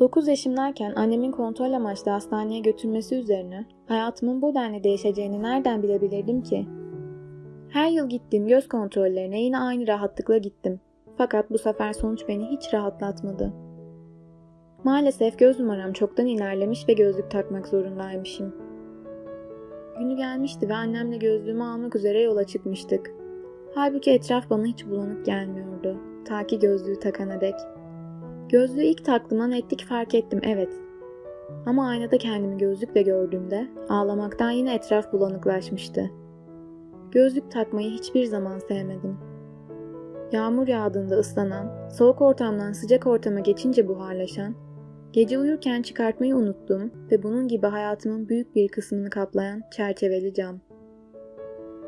9 yaşımdayken annemin kontrol amaçlı hastaneye götürmesi üzerine hayatımın bu denli değişeceğini nereden bilebilirdim ki? Her yıl gittiğim göz kontrollerine yine aynı rahatlıkla gittim. Fakat bu sefer sonuç beni hiç rahatlatmadı. Maalesef göz numaram çoktan ilerlemiş ve gözlük takmak zorundaymışım. Günü gelmişti ve annemle gözlüğümü almak üzere yola çıkmıştık. Halbuki etraf bana hiç bulanık gelmiyordu. Ta ki gözlüğü takana dek. Gözlüğü ilk taktığımda netlik fark ettim evet. Ama aynada kendimi gözlükle gördüğümde ağlamaktan yine etraf bulanıklaşmıştı. Gözlük takmayı hiçbir zaman sevmedim. Yağmur yağdığında ıslanan, soğuk ortamdan sıcak ortama geçince buharlaşan, gece uyurken çıkartmayı unuttum ve bunun gibi hayatımın büyük bir kısmını kaplayan çerçeveli cam.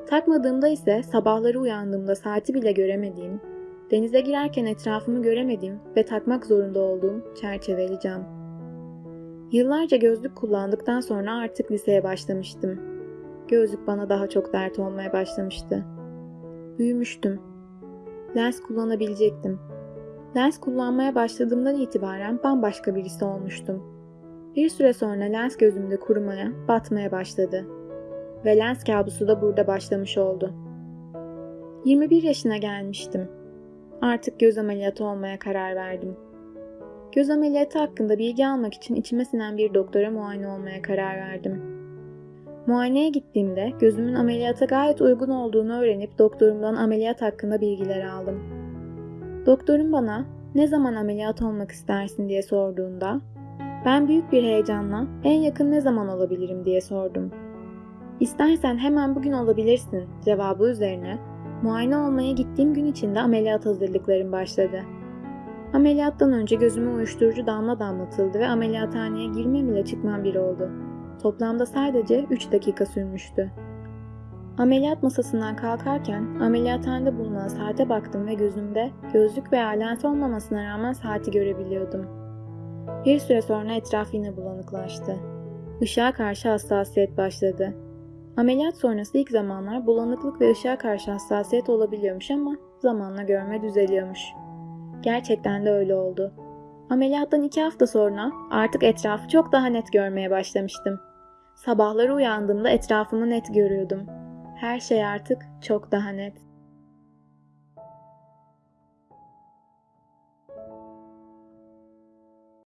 Takmadığımda ise sabahları uyandığımda saati bile göremediğim, denize girerken etrafımı göremediğim ve takmak zorunda olduğum çerçeveli cam. Yıllarca gözlük kullandıktan sonra artık liseye başlamıştım. Gözlük bana daha çok dert olmaya başlamıştı. Büyümüştüm. Lens kullanabilecektim. Lens kullanmaya başladığımdan itibaren bambaşka birisi olmuştum. Bir süre sonra lens gözümde kurumaya, batmaya başladı. Ve lens kabusu da burada başlamış oldu. 21 yaşına gelmiştim. Artık göz ameliyatı olmaya karar verdim. Göz ameliyatı hakkında bilgi almak için içime sinen bir doktora muayene olmaya karar verdim. Muayeneye gittiğimde gözümün ameliyata gayet uygun olduğunu öğrenip doktorumdan ameliyat hakkında bilgiler aldım. Doktorum bana ne zaman ameliyat olmak istersin diye sorduğunda ben büyük bir heyecanla en yakın ne zaman olabilirim diye sordum. İstersen hemen bugün olabilirsin cevabı üzerine muayene olmaya gittiğim gün içinde ameliyat hazırlıklarım başladı. Ameliyattan önce gözüme uyuşturucu damla damlatıldı ve ameliyathaneye girmem ile çıkmam bir oldu. Toplamda sadece 3 dakika sürmüştü. Ameliyat masasından kalkarken ameliyathanede bulunan saate baktım ve gözümde gözlük veya lens olmamasına rağmen saati görebiliyordum. Bir süre sonra etraf yine bulanıklaştı. Işığa karşı hassasiyet başladı. Ameliyat sonrası ilk zamanlar bulanıklık ve ışığa karşı hassasiyet olabiliyormuş ama zamanla görme düzeliyormuş. Gerçekten de öyle oldu. Ameliyattan iki hafta sonra artık etrafı çok daha net görmeye başlamıştım. Sabahları uyandığımda etrafımı net görüyordum. Her şey artık çok daha net.